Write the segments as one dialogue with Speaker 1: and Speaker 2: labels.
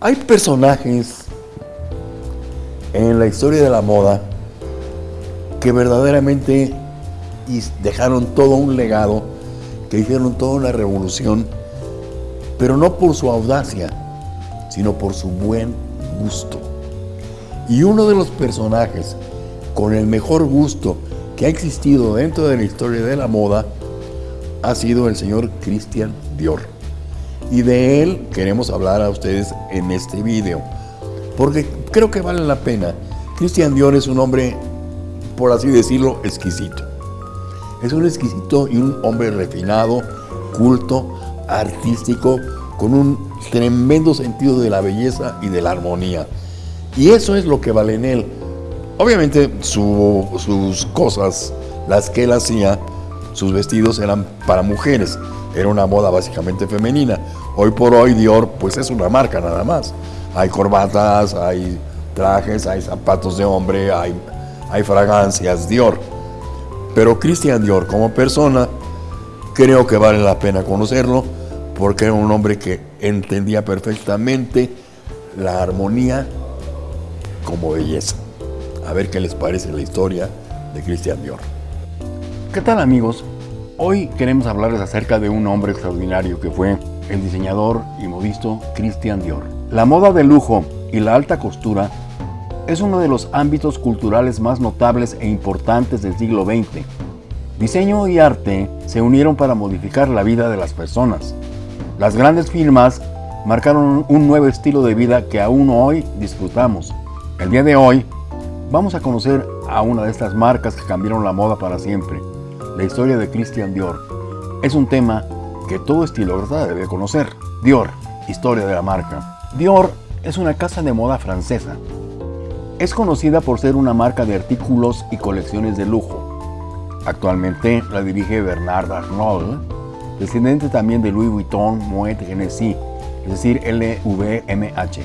Speaker 1: Hay personajes en la historia de la moda que verdaderamente dejaron todo un legado, que hicieron toda una revolución, pero no por su audacia, sino por su buen gusto. Y uno de los personajes con el mejor gusto que ha existido dentro de la historia de la moda ha sido el señor Christian Dior. Y de él queremos hablar a ustedes en este video, porque creo que vale la pena. Christian Dior es un hombre, por así decirlo, exquisito. Es un exquisito y un hombre refinado, culto, artístico, con un tremendo sentido de la belleza y de la armonía. Y eso es lo que vale en él. Obviamente sus cosas, las que él hacía, sus vestidos eran para mujeres. Era una moda básicamente femenina. Hoy por hoy Dior pues es una marca nada más. Hay corbatas, hay trajes, hay zapatos de hombre, hay, hay fragancias Dior. Pero Christian Dior como persona creo que vale la pena conocerlo porque era un hombre que entendía perfectamente la armonía como belleza. A ver qué les parece la historia de Christian Dior.
Speaker 2: ¿Qué tal amigos? Hoy queremos hablarles acerca de un hombre extraordinario que fue el diseñador y modisto Christian Dior. La moda de lujo y la alta costura es uno de los ámbitos culturales más notables e importantes del siglo XX. Diseño y arte se unieron para modificar la vida de las personas. Las grandes firmas marcaron un nuevo estilo de vida que aún hoy disfrutamos. El día de hoy vamos a conocer a una de estas marcas que cambiaron la moda para siempre la historia de Christian Dior. Es un tema que todo estilócrata debe conocer. Dior, historia de la marca. Dior es una casa de moda francesa. Es conocida por ser una marca de artículos y colecciones de lujo. Actualmente la dirige Bernard Arnault, descendiente también de Louis Vuitton Moet Hennessy, es decir, LVMH,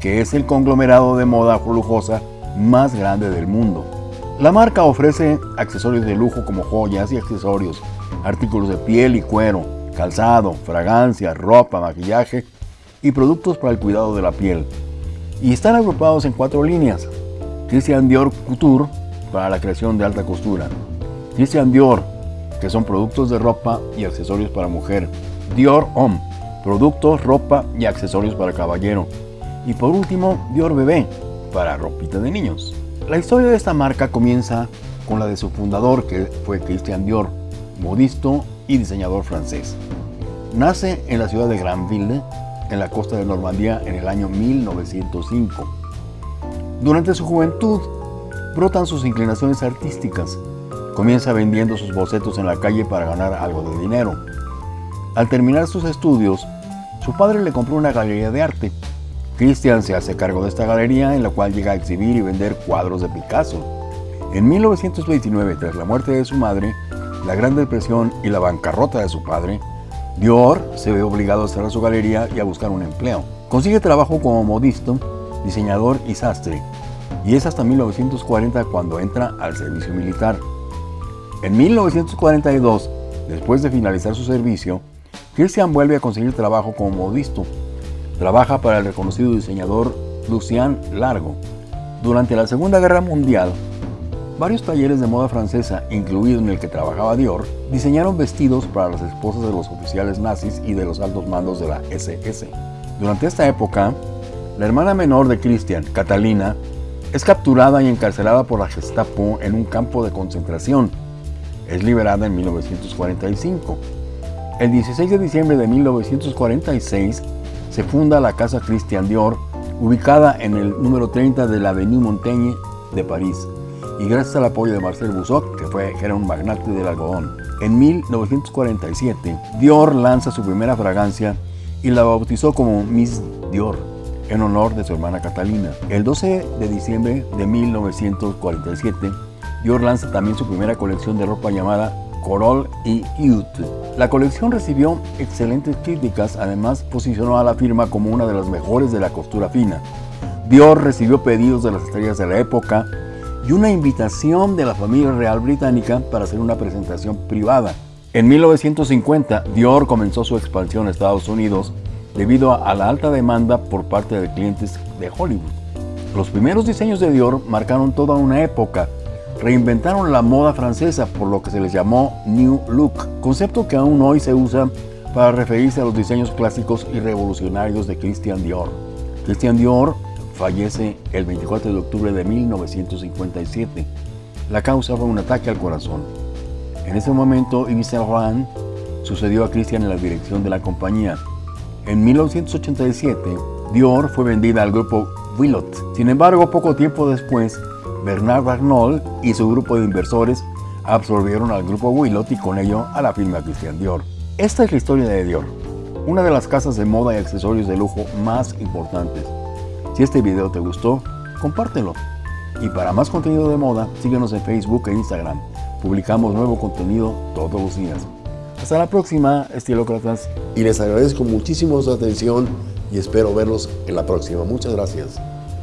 Speaker 2: que es el conglomerado de moda lujosa más grande del mundo. La marca ofrece accesorios de lujo como joyas y accesorios, artículos de piel y cuero, calzado, fragancia, ropa, maquillaje y productos para el cuidado de la piel. Y están agrupados en cuatro líneas. Christian Dior Couture para la creación de alta costura. Christian Dior, que son productos de ropa y accesorios para mujer. Dior Homme, productos, ropa y accesorios para caballero. Y por último, Dior Bebé, para ropita de niños. La historia de esta marca comienza con la de su fundador, que fue Christian Dior, modisto y diseñador francés. Nace en la ciudad de Granville, en la costa de Normandía, en el año 1905. Durante su juventud, brotan sus inclinaciones artísticas. Comienza vendiendo sus bocetos en la calle para ganar algo de dinero. Al terminar sus estudios, su padre le compró una galería de arte Christian se hace cargo de esta galería en la cual llega a exhibir y vender cuadros de Picasso. En 1929, tras la muerte de su madre, la Gran Depresión y la bancarrota de su padre, Dior se ve obligado a cerrar su galería y a buscar un empleo. Consigue trabajo como modisto, diseñador y sastre, y es hasta 1940 cuando entra al servicio militar. En 1942, después de finalizar su servicio, Christian vuelve a conseguir trabajo como modisto Trabaja para el reconocido diseñador Lucien Largo. Durante la Segunda Guerra Mundial, varios talleres de moda francesa, incluido en el que trabajaba Dior, diseñaron vestidos para las esposas de los oficiales nazis y de los altos mandos de la SS. Durante esta época, la hermana menor de Christian, Catalina, es capturada y encarcelada por la Gestapo en un campo de concentración. Es liberada en 1945. El 16 de diciembre de 1946, se funda la Casa Christian Dior, ubicada en el número 30 de la Avenue Montaigne de París, y gracias al apoyo de Marcel Busot, que, fue, era un magnate del algodón. En 1947, Dior lanza su primera fragancia y la bautizó como Miss Dior, en honor de su hermana Catalina. El 12 de diciembre de 1947, Dior lanza también su primera colección de ropa llamada Corol y Youth. La colección recibió excelentes críticas, además posicionó a la firma como una de las mejores de la costura fina. Dior recibió pedidos de las estrellas de la época y una invitación de la familia real británica para hacer una presentación privada. En 1950, Dior comenzó su expansión a Estados Unidos debido a la alta demanda por parte de clientes de Hollywood. Los primeros diseños de Dior marcaron toda una época, reinventaron la moda francesa por lo que se les llamó New Look, concepto que aún hoy se usa para referirse a los diseños clásicos y revolucionarios de Christian Dior. Christian Dior fallece el 24 de octubre de 1957. La causa fue un ataque al corazón. En ese momento, Yves Saint Laurent sucedió a Christian en la dirección de la compañía. En 1987, Dior fue vendida al grupo Willot. Sin embargo, poco tiempo después, Bernard Arnault y su grupo de inversores absorbieron al grupo Willot con ello a la firma Christian Dior. Esta es la historia de Dior, una de las casas de moda y accesorios de lujo más importantes. Si este video te gustó, compártelo. Y para más contenido de moda, síguenos en Facebook e Instagram. Publicamos nuevo contenido todos los días. Hasta la próxima, estilócratas.
Speaker 1: Y les agradezco muchísimo su atención y espero verlos en la próxima. Muchas gracias.